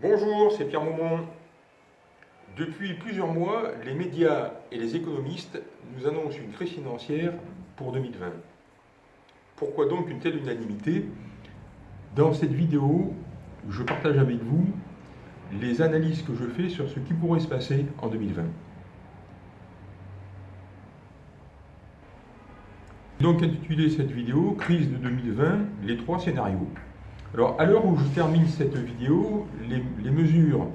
Bonjour, c'est Pierre Maumont. Depuis plusieurs mois, les médias et les économistes nous annoncent une crise financière pour 2020. Pourquoi donc une telle unanimité? Dans cette vidéo, je partage avec vous les analyses que je fais sur ce qui pourrait se passer en 2020. Donc intitulé cette vidéo « Crise de 2020, les trois scénarios ». Alors à l'heure où je termine cette vidéo, les, mesures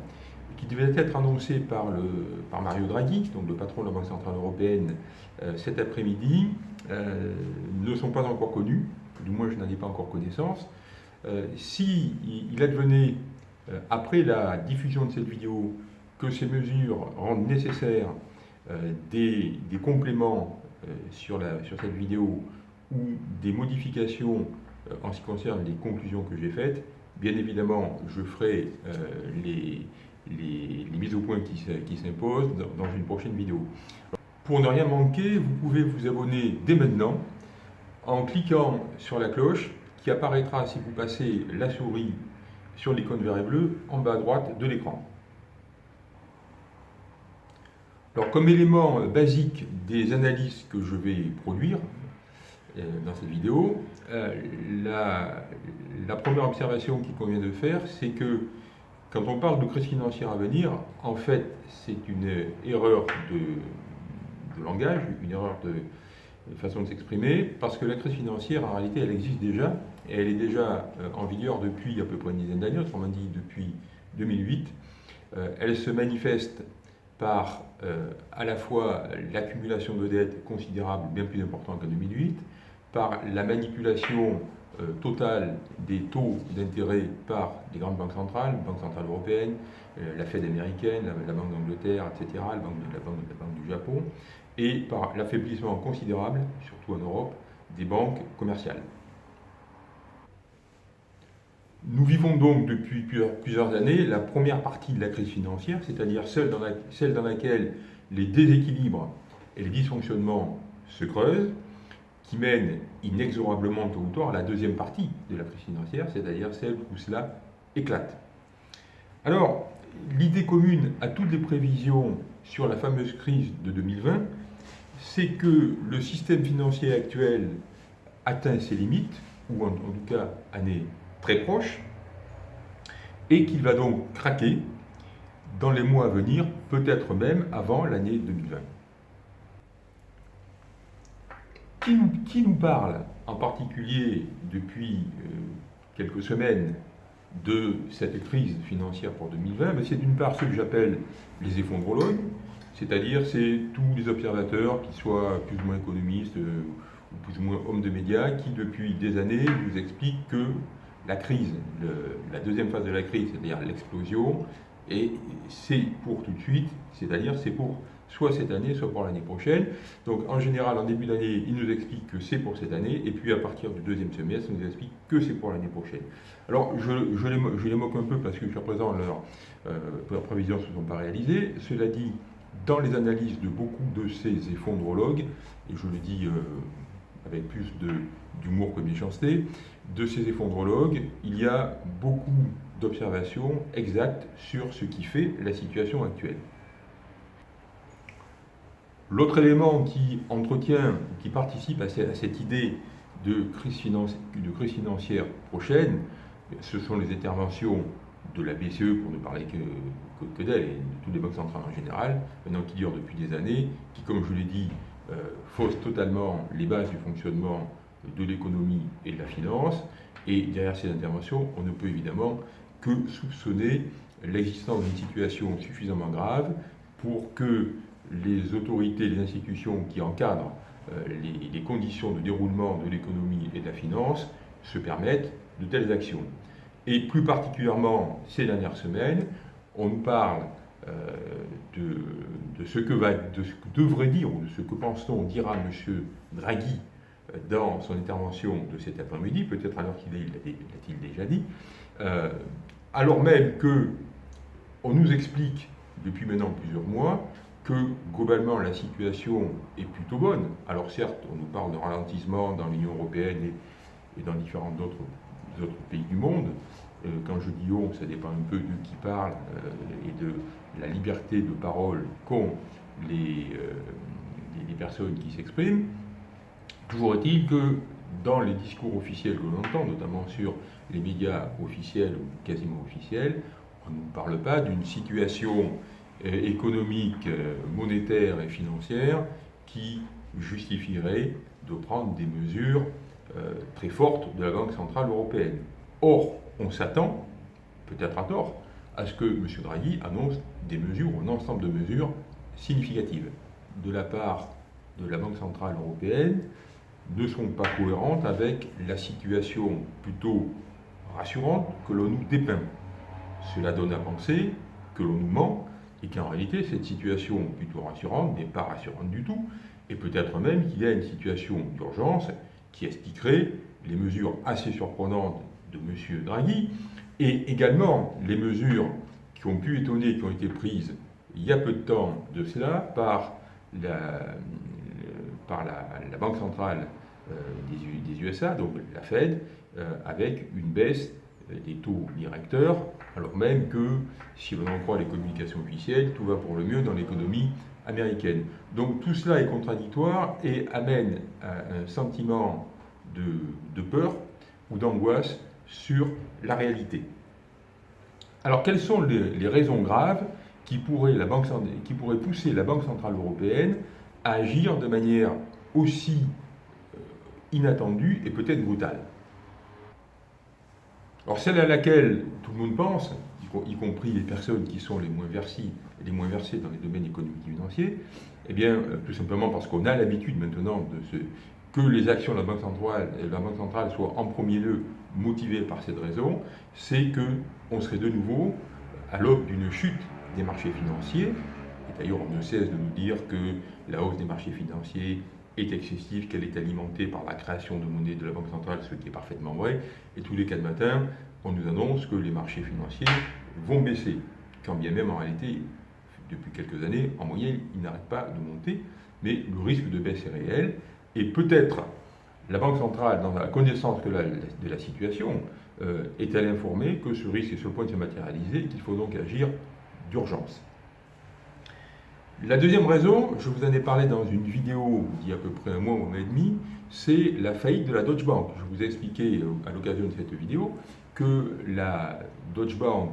qui devaient être annoncées par, le, par, Mario Draghi, donc le patron de la Banque Centrale Européenne, euh, cet après-midi, euh, ne sont pas encore connues, du moins je n'en ai pas encore connaissance. Euh, si il advenait, après la diffusion de cette vidéo, que ces mesures rendent nécessaire des, des, compléments euh, sur, la, sur cette vidéo ou des modifications euh, en ce qui concerne les conclusions que j'ai faites, bien évidemment, je ferai euh, les, les, mises au point qui, s'imposent dans, une prochaine vidéo. Pour ne rien manquer, vous pouvez vous abonner dès maintenant en cliquant sur la cloche qui apparaîtra si vous passez la souris sur l'icône vert et bleu en bas à droite de l'écran. Alors, comme élément basique des analyses que je vais produire euh, dans cette vidéo, euh, la, première observation qu'il convient de faire, c'est que quand on parle de crise financière à venir, en fait, c'est une erreur de, langage, une erreur de, façon de s'exprimer, parce que la crise financière, en réalité, elle existe déjà, et elle est déjà euh, en vigueur depuis à peu près une dizaine d'années, autrement dit depuis 2008. Elle se manifeste par euh, à la fois l'accumulation de dettes considérable, bien plus importante qu'en 2008, par la manipulation euh, totale des taux d'intérêt par les grandes banques centrales, Banque centrale européenne, euh, la Fed américaine, la, Banque d'Angleterre, etc., la banque, la, banque, la Banque du Japon, et par l'affaiblissement considérable, surtout en Europe, des banques commerciales. Nous vivons donc depuis plusieurs années la première partie de la crise financière, c'est-à-dire celle, dans laquelle les déséquilibres et les dysfonctionnements se creusent, qui mènent inexorablement tôt ou à la deuxième partie de la crise financière, c'est-à-dire celle où cela éclate. Alors, l'idée commune à toutes les prévisions sur la fameuse crise de 2020, c'est que le système financier actuel atteint ses limites, ou en, en tout cas en est très proche, et qu'il va donc craquer dans les mois à venir, peut-être même avant l'année 2020. Qui nous, parle en particulier depuis euh, quelques semaines de cette crise financière pour 2020 C'est d'une part ceux que j'appelle les effondrologues, c'est-à-dire c'est tous les observateurs, qui soient plus ou moins économistes euh, ou plus ou moins hommes de médias, qui depuis des années nous expliquent que la crise, la deuxième phase de la crise, c'est-à-dire l'explosion, et c'est pour tout de suite, c'est-à-dire c'est pour soit cette année, soit pour l'année prochaine. Donc en général, en début d'année, ils nous expliquent que c'est pour cette année, et puis à partir du deuxième semestre, ils nous expliquent que c'est pour l'année prochaine. Alors je, les, moque un peu parce que jusqu'à présent, euh, leurs prévisions ne se sont pas réalisées. Cela dit, dans les analyses de beaucoup de ces effondrologues, et je le dis euh, avec plus d'humour que de méchanceté, de ces effondrologues, il y a beaucoup d'observations exactes sur ce qui fait la situation actuelle. L'autre élément qui entretient, qui participe à cette idée de crise, financière prochaine, ce sont les interventions de la BCE, pour ne parler que, d'elle, et de toutes les banques centrales en général, maintenant qui durent depuis des années, qui, comme je l'ai dit, euh, faussent totalement les bases du fonctionnement de l'économie et de la finance. Et derrière ces interventions, on ne peut évidemment que soupçonner l'existence d'une situation suffisamment grave pour que les autorités, les institutions qui encadrent euh, les, conditions de déroulement de l'économie et de la finance se permettent de telles actions. Et plus particulièrement ces dernières semaines, on nous parle euh, de, ce que devrait dire ou de ce que pense-t-on dira M. Draghi dans son intervention de cet après-midi, peut-être alors qu'il l'a-t-il déjà dit, euh, alors même que on nous explique depuis maintenant plusieurs mois que globalement la situation est plutôt bonne. Alors certes, on nous parle de ralentissement dans l'Union européenne et, dans différents autres, pays du monde, quand je dis on, ça dépend un peu de qui parle et de la liberté de parole qu'ont les, les personnes qui s'expriment. Toujours est-il que dans les discours officiels que l'on entend, notamment sur les médias officiels ou quasiment officiels, on ne parle pas d'une situation euh, économique, euh, monétaire et financière qui justifierait de prendre des mesures euh, très fortes de la Banque Centrale Européenne. Or, on s'attend, peut-être à tort, à ce que M. Draghi annonce des mesures, un ensemble de mesures significatives de la part de la Banque Centrale Européenne, ne sont pas cohérentes avec la situation plutôt rassurante que l'on nous dépeint. Cela donne à penser que l'on nous ment et qu'en réalité cette situation plutôt rassurante n'est pas rassurante du tout et peut-être même qu'il y a une situation d'urgence qui expliquerait les mesures assez surprenantes de M. Draghi et également les mesures qui ont pu étonner, qui ont été prises il y a peu de temps de cela par la, par la, Banque centrale euh, des, USA, donc la Fed, euh, avec une baisse des taux directeurs, alors même que, si l'on en croit les communications officielles, tout va pour le mieux dans l'économie américaine. Donc tout cela est contradictoire et amène un sentiment de, peur ou d'angoisse sur la réalité. Alors quelles sont les, raisons graves qui pourraient, la Banque, qui pourraient pousser la Banque Centrale Européenne à agir de manière aussi euh, inattendue et peut-être brutale? Alors celle à laquelle tout le monde pense, y compris les personnes qui sont les moins versées, les moins versées dans les domaines économiques et financiers, eh bien, euh, tout simplement parce qu'on a l'habitude maintenant que les actions de la Banque centrale, la Banque centrale soient en premier lieu motivées par cette raison, c'est qu'on serait de nouveau à l'aube d'une chute des marchés financiers. D'ailleurs, on ne cesse de nous dire que la hausse des marchés financiers est excessive, qu'elle est alimentée par la création de monnaie de la Banque centrale, ce qui est parfaitement vrai. Et tous les quatre matins, on nous annonce que les marchés financiers vont baisser, quand bien même en réalité, depuis quelques années, en moyenne, ils n'arrêtent pas de monter, mais le risque de baisse est réel. Et peut-être la Banque centrale, dans la connaissance de la, situation, euh, est-elle informée que ce risque est sur le point de se matérialiser qu'il faut donc agir d'urgence. La deuxième raison, je vous en ai parlé dans une vidéo il y a à peu près un mois ou un mois et demi, c'est la faillite de la Deutsche Bank. Je vous ai expliqué euh, à l'occasion de cette vidéo que la Deutsche Bank,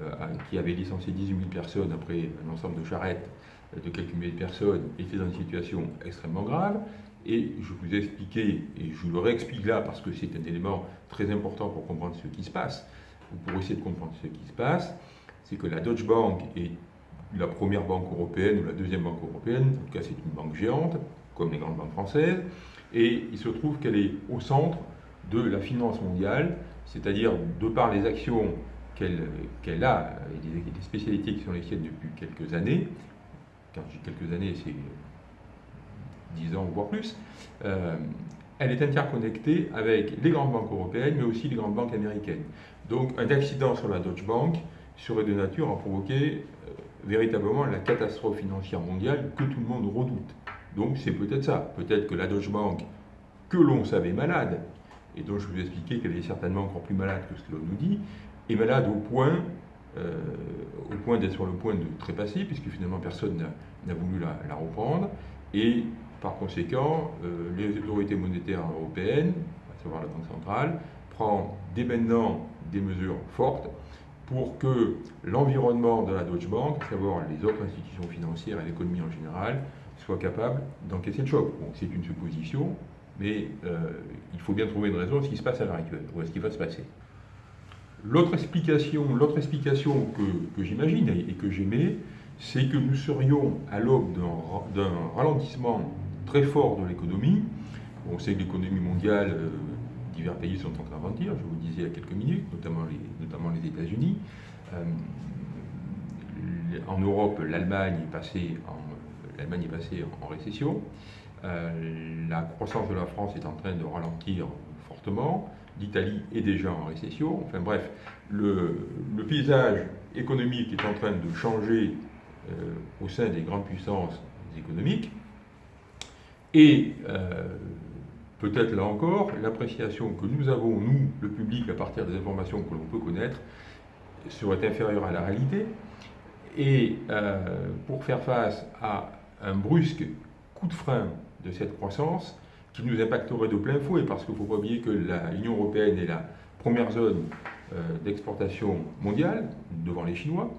euh, qui avait licencié 18 000 personnes après un ensemble de charrettes de quelques milliers de personnes, était dans une situation extrêmement grave. Et je vous ai expliqué, et je le réexplique là parce que c'est un élément très important pour comprendre ce qui se passe, ou pour essayer de comprendre ce qui se passe, c'est que la Deutsche Bank est la première banque européenne ou la deuxième banque européenne, en tout cas c'est une banque géante, comme les grandes banques françaises, et il se trouve qu'elle est au centre de la finance mondiale, c'est-à-dire de par les actions qu'elle a et des, spécialités qui sont les siennes depuis quelques années, quand je dis quelques années, c'est 10 ans voire plus, euh, elle est interconnectée avec les grandes banques européennes, mais aussi les grandes banques américaines. Donc un accident sur la Deutsche Bank serait de nature à provoquer véritablement la catastrophe financière mondiale que tout le monde redoute. Donc c'est peut-être ça. Peut-être que la Deutsche Bank, que l'on savait malade, et dont je vous ai expliqué qu'elle est certainement encore plus malade que ce que l'on nous dit, est malade au point, euh, point d'être sur le point de trépasser, puisque finalement personne n'a voulu la, reprendre. Et par conséquent, euh, les autorités monétaires européennes, à savoir la Banque centrale, prend dès maintenant des mesures fortes pour que l'environnement de la Deutsche Bank, à savoir les autres institutions financières et l'économie en général, soit capable d'encaisser le choc. c'est une supposition, mais euh, il faut bien trouver une raison à ce qui se passe à l'heure actuelle, ou à ce qui va se passer. L'autre explication, l'autre explication que, j'imagine et que j'aimais, c'est que nous serions à l'aube d'un ralentissement très fort de l'économie. On sait que l'économie mondiale euh, divers pays sont en train de je vous le disais il y a quelques minutes, notamment les, États-Unis. Euh, en Europe, l'Allemagne est passée en, l'Allemagne est passée en récession. Euh, la croissance de la France est en train de ralentir fortement. L'Italie est déjà en récession. Enfin bref, le, paysage économique est en train de changer euh, au sein des grandes puissances économiques. Et peut-être là encore, l'appréciation que nous avons, nous, le public, à partir des informations que l'on peut connaître, serait inférieure à la réalité. Et euh, pour faire face à un brusque coup de frein de cette croissance, qui nous impacterait de plein fouet, parce qu'il ne faut pas oublier que l'Union européenne est la première zone euh, d'exportation mondiale, devant les Chinois,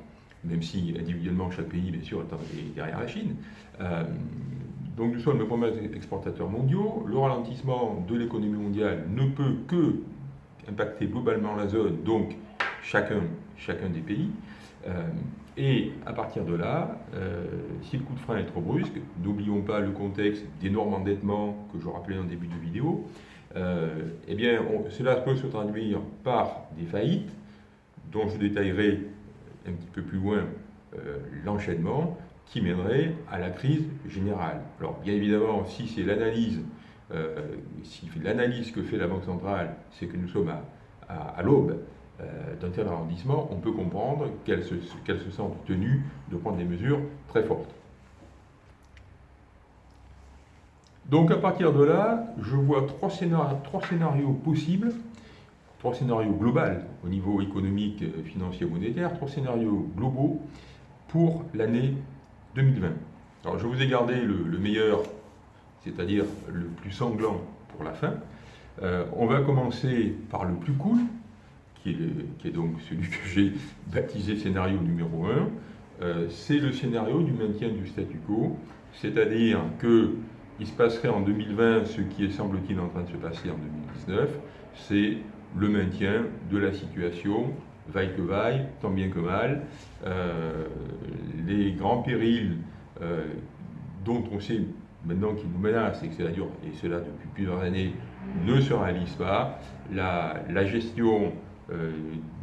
même si individuellement chaque pays, bien sûr, est derrière la Chine. Euh, donc nous sommes le premier exportateur mondiaux. Le ralentissement de l'économie mondiale ne peut que impacter globalement la zone, donc chacun, chacun des pays. Euh, et à partir de là, euh, si le coup de frein est trop brusque, n'oublions pas le contexte d'énormes endettements que je rappelais en début de vidéo, euh, eh bien, cela peut se traduire par des faillites, dont je détaillerai un petit peu plus loin l'enchaînement, qui mènerait à la crise générale. Alors, bien évidemment, si c'est l'analyse, si l'analyse que fait la Banque centrale, c'est que nous sommes à, à l'aube euh, d'un tel arrondissement, on peut comprendre qu'elle se, se sente tenue de prendre des mesures très fortes. Donc à partir de là, je vois trois scénarios, trois scénarios possibles, trois scénarios globaux au niveau économique, financier, monétaire, trois scénarios globaux pour l'année 2020. Alors je vous ai gardé le, meilleur, c'est-à-dire le plus sanglant pour la fin. Euh, on va commencer par le plus cool, qui est, donc celui que j'ai baptisé scénario numéro 1, euh, c'est le scénario du maintien du statu quo, c'est-à-dire qu'il se passerait en 2020 ce qui est semble-t-il en train de se passer en 2019, c'est le maintien de la situation, vaille que vaille, tant bien que mal. Euh, les grands périls euh, dont on sait maintenant qu'ils nous menacent, et que cela dure, et cela depuis plusieurs années, ne se réalisent pas. La, gestion euh,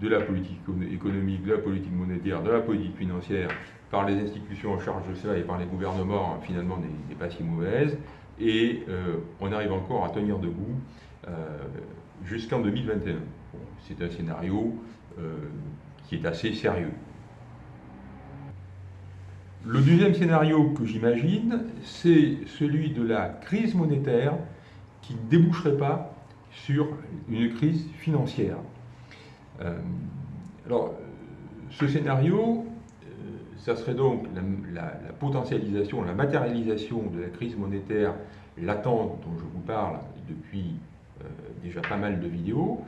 de la politique économique, de la politique monétaire, de la politique financière par les institutions en charge de cela et par les gouvernements, finalement, n'est pas si mauvaise. Et on arrive encore à tenir debout jusqu'en 2021. C'est un scénario qui est assez sérieux. Le deuxième scénario que j'imagine, c'est celui de la crise monétaire qui ne déboucherait pas sur une crise financière. Euh, alors, ce scénario, euh, ça serait donc la, potentialisation, la matérialisation de la crise monétaire latente dont je vous parle depuis euh, déjà pas mal de vidéos,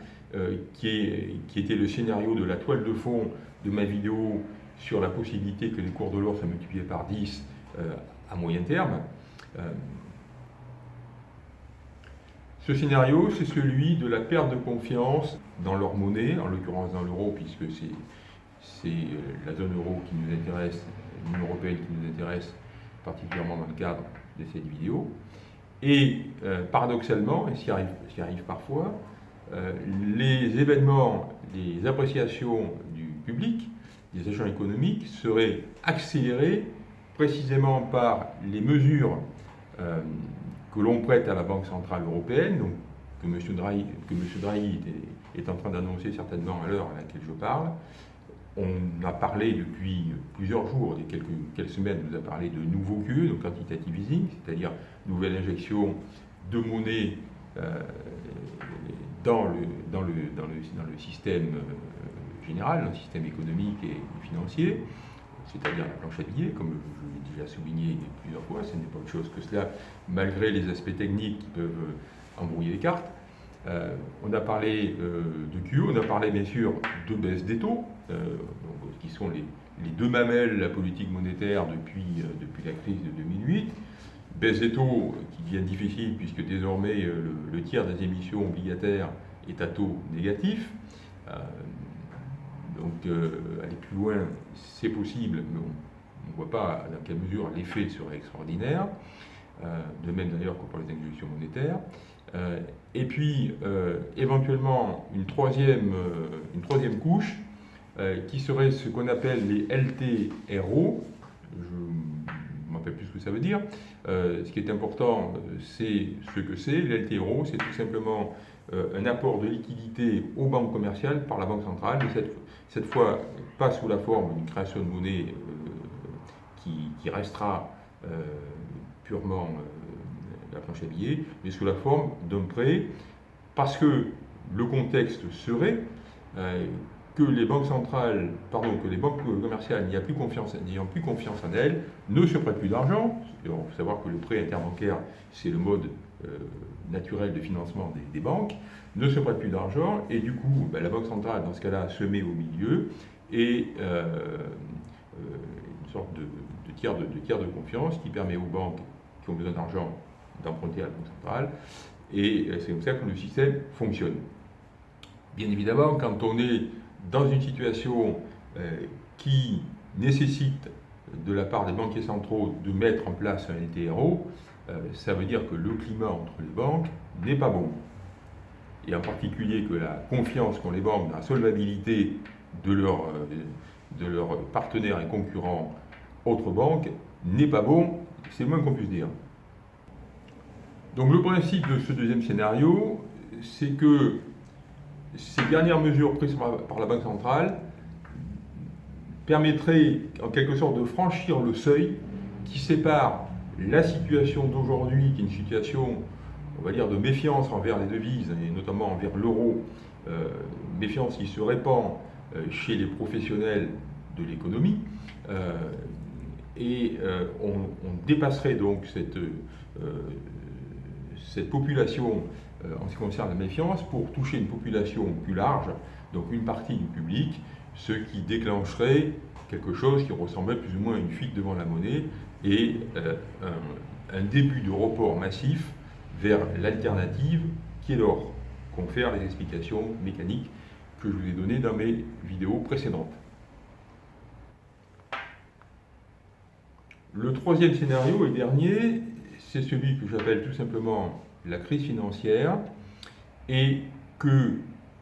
qui, est, qui, était le scénario de la toile de fond de ma vidéo sur la possibilité que les cours de l'or soient multipliés par 10 à moyen terme. Ce scénario, c'est celui de la perte de confiance dans leur monnaie, en l'occurrence dans l'euro, puisque c'est euh, la zone euro qui nous intéresse, l'Union européenne qui nous intéresse particulièrement dans le cadre de cette vidéo. Et euh, paradoxalement, et s'y arrive, arrive, parfois, euh, les événements, les appréciations du public, des agents économiques, seraient accélérés précisément par les mesures que l'on prête à la Banque Centrale Européenne, donc que M. Draghi, est, en train d'annoncer certainement à l'heure à laquelle je parle. On a parlé depuis plusieurs jours, des quelques, quelques semaines, on nous a parlé de nouveaux QE, donc quantitative easing, c'est-à-dire nouvelle injection de monnaie euh, dans, le, dans, le, dans, le, dans, le, système euh, général, dans le système économique et financier c'est-à-dire la planche à billets, comme je l'ai déjà souligné plusieurs fois, ce n'est pas autre chose que cela, malgré les aspects techniques qui peuvent euh, embrouiller les cartes. Euh, on a parlé euh, de QE, on a parlé bien sûr de baisse des taux, qui sont les, deux mamelles de la politique monétaire depuis, depuis la crise de 2008. Baisse des taux qui devient difficile puisque désormais le, le tiers des émissions obligataires est à taux négatif. Donc euh, aller plus loin, c'est possible, mais on ne voit pas dans quelle mesure l'effet serait extraordinaire, euh, de même d'ailleurs que pour les injections monétaires. Euh, et puis éventuellement une troisième, couche qui serait ce qu'on appelle les LTRO, ne rappelle plus ce que ça veut dire. ce qui est important, c'est ce que c'est. Les LTRO, c'est tout simplement un apport de liquidité aux banques commerciales par la Banque centrale. cette, cette fois pas sous la forme d'une création de monnaie euh, qui, restera euh, purement, euh, la planche à billets, mais sous la forme d'un prêt, parce que le contexte serait euh, que les banques centrales, pardon, que les banques commerciales n'ayant plus confiance, plus confiance en elles, ne se prêtent plus d'argent. Il faut savoir que le prêt interbancaire, c'est le mode euh, naturel de financement des, banques, ne se prêtent plus d'argent, et du coup, ben, la banque centrale, dans ce cas-là, se met au milieu, et euh, une sorte de, tiers de, de tiers de confiance qui permet aux banques qui ont besoin d'argent d'emprunter à la banque centrale, et c'est comme ça que le système fonctionne. Bien évidemment, quand on est dans une situation euh, qui nécessite de la part des banquiers centraux de mettre en place un LTRO, euh, ça veut dire que le climat entre les banques n'est pas bon. Et en particulier que la confiance qu'ont les banques dans la solvabilité de, leur, euh, de leurs partenaires et concurrents autres banques n'est pas bon, c'est le moins qu'on puisse dire. Donc le principe de ce deuxième scénario, c'est que ces dernières mesures prises par la Banque centrale permettraient en quelque sorte de franchir le seuil qui sépare la situation d'aujourd'hui, qui est une situation, on va dire, de méfiance envers les devises, et notamment envers l'euro, euh, méfiance qui se répand euh, chez les professionnels de l'économie, euh, et on, dépasserait donc cette, cette population en ce qui concerne la méfiance pour toucher une population plus large, donc une partie du public, ce qui déclencherait quelque chose qui ressemblait plus ou moins à une fuite devant la monnaie et euh, un, début de report massif vers l'alternative qui est l'or, confère les explications mécaniques que je vous ai données dans mes vidéos précédentes. Le troisième scénario et dernier, c'est celui que j'appelle tout simplement la crise financière et que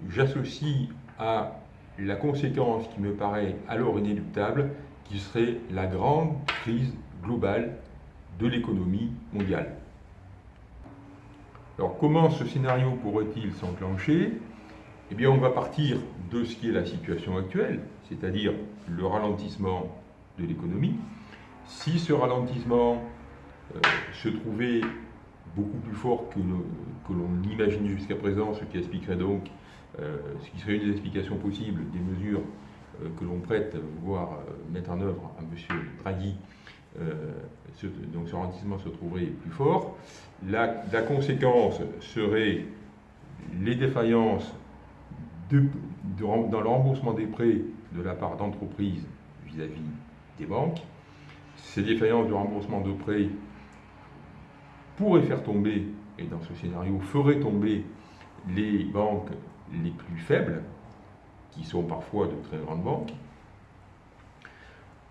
j'associe à la conséquence qui me paraît alors inéluctable, qui serait la grande crise globale de l'économie mondiale. Alors comment ce scénario pourrait-il s'enclencher? Eh bien on va partir de ce qui est la situation actuelle, c'est-à-dire le ralentissement de l'économie. Si ce ralentissement euh, se trouvait beaucoup plus fort que, que l'on l'imagine jusqu'à présent, ce qui expliquerait donc, euh, ce qui serait une des explications possibles des mesures euh, que l'on prête, voire euh, mettre en œuvre à M. Draghi, donc ce ralentissement se trouverait plus fort. La, conséquence serait les défaillances dans le remboursement des prêts de la part d'entreprises vis-à-vis des banques. Ces défaillances de remboursement de prêts pourrait faire tomber, et dans ce scénario ferait tomber les banques les plus faibles, qui sont parfois de très grandes banques,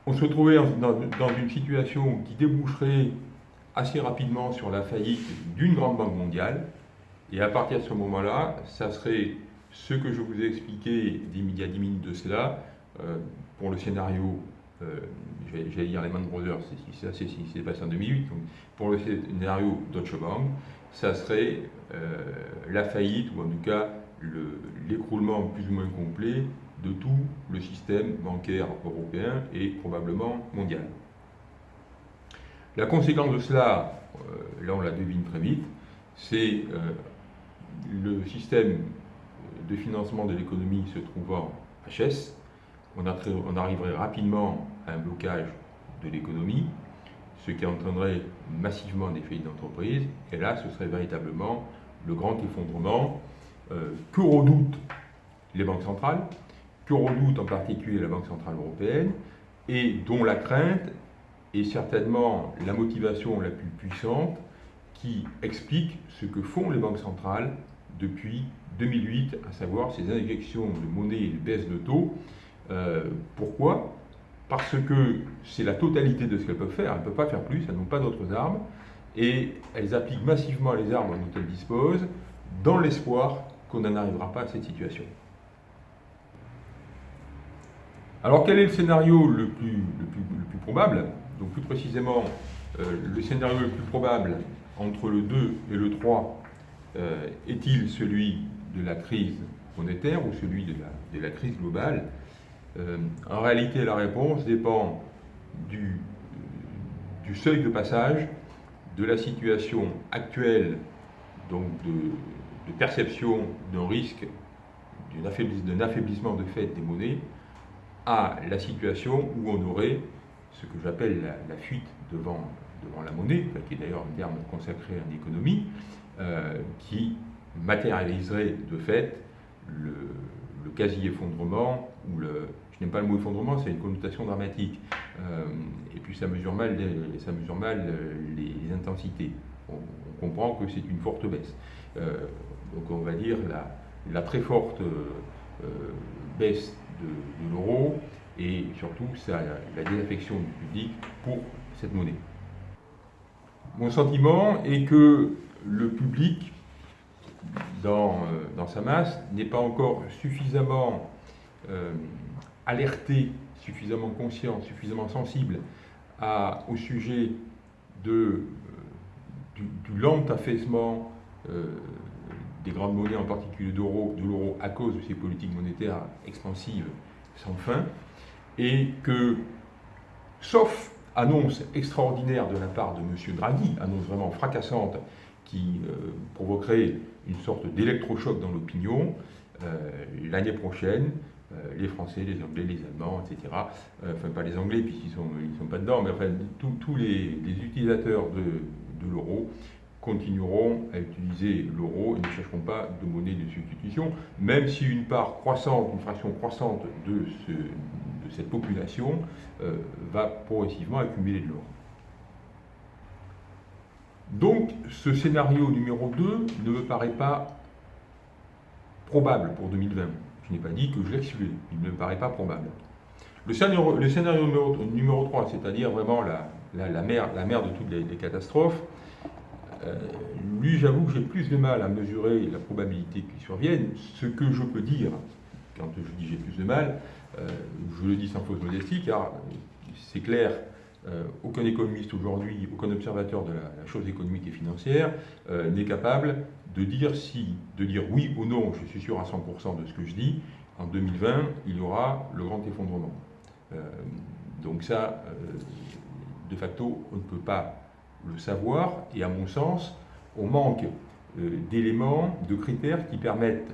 on se trouvait dans une situation qui déboucherait assez rapidement sur la faillite d'une grande banque mondiale, et à partir de ce moment-là, ça serait ce que je vous ai expliqué il y a 10 minutes de cela, euh, pour le scénario j'allais dire les Man Brothers, c'est ce qui s'est passé en 2008. Donc, pour le scénario Deutsche Bank, ça serait euh, la faillite, ou en tout cas l'écroulement plus ou moins complet de tout le système bancaire européen et probablement mondial. La conséquence de cela, euh, là on la devine très vite, c'est le système de financement de l'économie se trouvant HS, on, arriverait rapidement à un blocage de l'économie, ce qui entraînerait massivement des faillites d'entreprise, et là ce serait véritablement le grand effondrement euh, que redoutent les banques centrales, que redoute en particulier la Banque Centrale Européenne, et dont la crainte est certainement la motivation la plus puissante qui explique ce que font les banques centrales depuis 2008, à savoir ces injections de monnaie et de baisse de taux. Euh, pourquoi? Parce que c'est la totalité de ce qu'elles peuvent faire. Elles ne peuvent pas faire plus, elles n'ont pas d'autres armes. Et elles appliquent massivement les armes dont elles disposent dans l'espoir qu'on n'en arrivera pas à cette situation. Alors quel est le scénario le plus, le plus, probable? Donc plus précisément, euh, le scénario le plus probable entre le 2 et le 3 euh, est-il celui de la crise monétaire ou celui de la crise globale? Euh, en réalité, la réponse dépend du, seuil de passage de la situation actuelle donc de, perception d'un risque d'un affaiblissement de fait des monnaies à la situation où on aurait ce que j'appelle la, fuite devant, devant la monnaie, qui est d'ailleurs un terme consacré en économie, euh, qui matérialiserait de fait le, quasi-effondrement, ou le, je n'aime pas le mot effondrement, c'est une connotation dramatique, euh, et puis ça mesure mal, les, ça mesure mal les, intensités. On, comprend que c'est une forte baisse. Euh, donc on va dire la, très forte euh, baisse de, l'euro et surtout la désaffection du public pour cette monnaie. Mon sentiment est que le public dans, euh, dans sa masse n'est pas encore suffisamment euh, alerté, suffisamment conscient, suffisamment sensible au sujet euh, du, lent affaissement des grandes monnaies, en particulier de l'euro, à cause de ces politiques monétaires expansives sans fin, et que, sauf annonce extraordinaire de la part de M. Draghi, annonce vraiment fracassante, qui provoquerait une sorte d'électrochoc dans l'opinion. Euh, l'année prochaine, euh, les Français, les Anglais, les Allemands, etc., euh, enfin pas les Anglais puisqu'ils ne sont, ils sont pas dedans, mais enfin tous les, utilisateurs de, l'euro continueront à utiliser l'euro et ne chercheront pas de monnaie de substitution, même si une part croissante, une fraction croissante de cette population va progressivement accumuler de l'or. Donc ce scénario numéro 2 ne me paraît pas probable pour 2020. Je n'ai pas dit que je l'excluais, il ne me paraît pas probable. Le scénario, scénario numéro, 3, c'est-à-dire vraiment la, la, mer de toutes les, catastrophes, euh, lui j'avoue que j'ai plus de mal à mesurer la probabilité qu'il survienne. Ce que je peux dire, quand je dis j'ai plus de mal, euh, je le dis sans fausse modestie, car c'est clair aucun économiste aujourd'hui, aucun observateur de la, chose économique et financière euh, n'est capable de dire si, de dire oui ou non, je suis sûr à 100% de ce que je dis, en 2020, il y aura le grand effondrement. Euh, donc ça, de facto, on ne peut pas le savoir, et à mon sens, on manque d'éléments, de critères qui permettent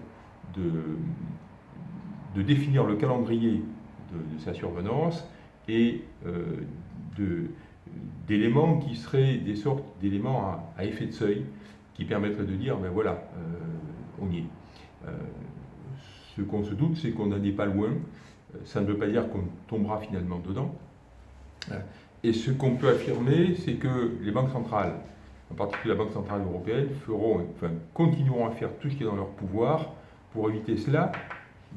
de, définir le calendrier de, sa survenance et d'éléments qui seraient des sortes d'éléments à, effet de seuil qui permettraient de dire, ben voilà, euh, on y est. Euh, ce qu'on se doute, c'est qu'on n'en est pas loin. Euh, ça ne veut pas dire qu'on tombera finalement dedans. Et ce qu'on peut affirmer, c'est que les banques centrales, en particulier la Banque Centrale Européenne, continueront à faire tout ce qui est dans leur pouvoir pour éviter cela,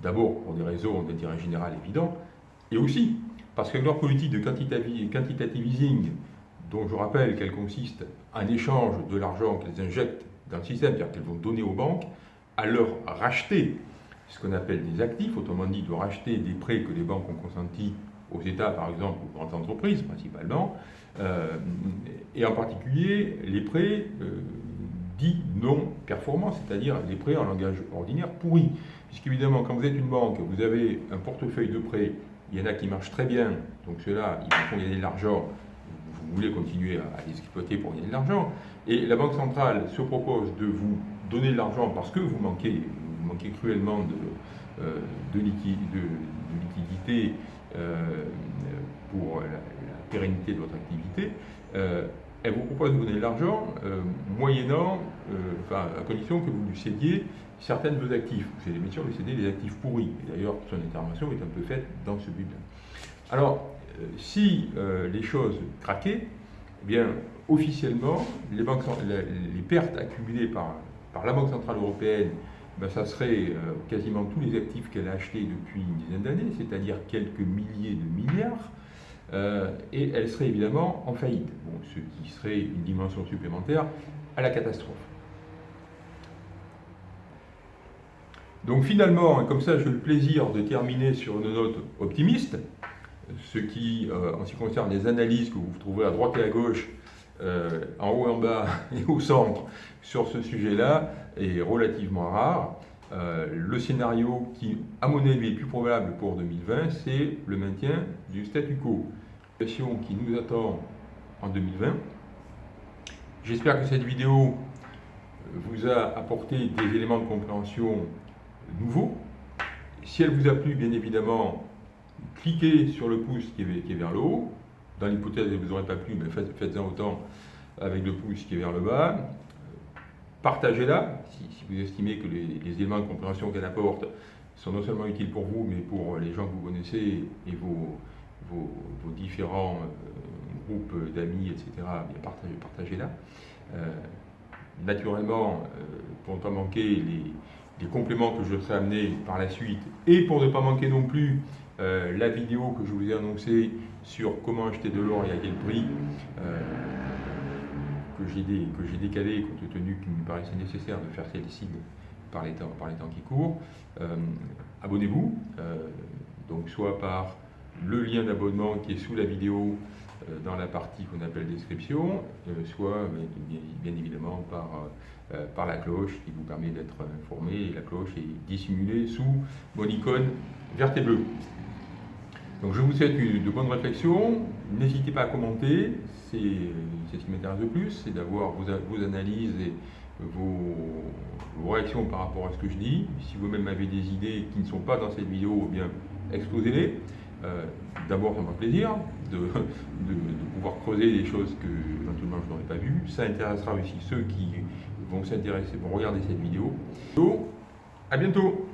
d'abord pour des raisons d'intérêt général évidents, et aussi parce que leur politique de quantitative easing, dont je rappelle qu'elle consiste en échange de l'argent qu'elles injectent dans le système, c'est-à-dire qu'elles vont donner aux banques, à leur racheter ce qu'on appelle des actifs, autrement dit de racheter des prêts que les banques ont consentis aux États, par exemple, aux grandes entreprises principalement, euh, et en particulier les prêts euh, dits non performants, c'est-à-dire les prêts en langage ordinaire pourris. Puisqu'évidemment, quand vous êtes une banque, vous avez un portefeuille de prêts il y en a qui marchent très bien, donc ceux-là, ils font gagner de l'argent, vous voulez continuer à, les exploiter pour gagner de l'argent. Et la Banque centrale se propose de vous donner de l'argent parce que vous manquez, vous manquez cruellement de, euh, de, liquidité euh, pour la, pérennité de votre activité. Euh, elle vous propose de vous donner de l'argent moyennant, enfin, à condition que vous lui cédiez certaines de vos actifs. Vous allez bien sûr lui céder les actifs pourris. D'ailleurs, son intervention est un peu faite dans ce but-là. Alors, euh, si euh, les choses craquaient, eh bien, officiellement, les, les, pertes accumulées par, par la Banque Centrale Européenne, ben, ça serait euh, quasiment tous les actifs qu'elle a achetés depuis une dizaine d'années, c'est-à-dire quelques milliers de milliards, et elle serait évidemment en faillite, ce qui serait une dimension supplémentaire à la catastrophe. Donc finalement, comme ça j'ai le plaisir de terminer sur une note optimiste, ce qui, euh, en ce qui concerne les analyses que vous trouverez à droite et à gauche, euh, en haut en bas et au centre, sur ce sujet-là, est relativement rare. Euh, le scénario qui, à mon avis, est plus probable pour 2020, c'est le maintien du statu quo. La situation qui nous attend en 2020 J'espère que cette vidéo vous a apporté des éléments de compréhension nouveaux. Si elle vous a plu, bien évidemment, cliquez sur le pouce qui est, vers le haut. Dans l'hypothèse où vous n'aurez pas plu, mais faites-en autant avec le pouce qui est vers le bas. Partagez-la si, vous estimez que les, éléments de compréhension qu'elle apporte sont non seulement utiles pour vous, mais pour les gens que vous connaissez et vos, différents euh, groupes d'amis, etc. partagez, partagez-la. Euh, naturellement, euh, pour ne pas manquer les, les, compléments que je serai amené par la suite, et pour ne pas manquer non plus la vidéo que je vous ai annoncée sur comment acheter de l'or et à quel prix, que j'ai décalé compte tenu qu'il me paraissait nécessaire de faire celle-ci par les temps, par qui courent. Euh, abonnez-vous, euh, donc soit par le lien d'abonnement qui est sous la vidéo euh, dans la partie qu'on appelle description, soit bien, évidemment par, par la cloche qui vous permet d'être informé. La cloche est dissimulée sous mon icône verte et bleue. Donc je vous souhaite de bonnes réflexions. N'hésitez pas à commenter, c'est ce qui m'intéresse le plus, c'est d'avoir vos, analyses et vos, réactions par rapport à ce que je dis. Si vous-même avez des idées qui ne sont pas dans cette vidéo, eh bien exposez-les. Euh, d'abord, ça me fait plaisir de, pouvoir creuser des choses que éventuellement je n'aurais pas vues. Ça intéressera aussi ceux qui vont s'intéresser, vont regarder cette vidéo. Donc, à bientôt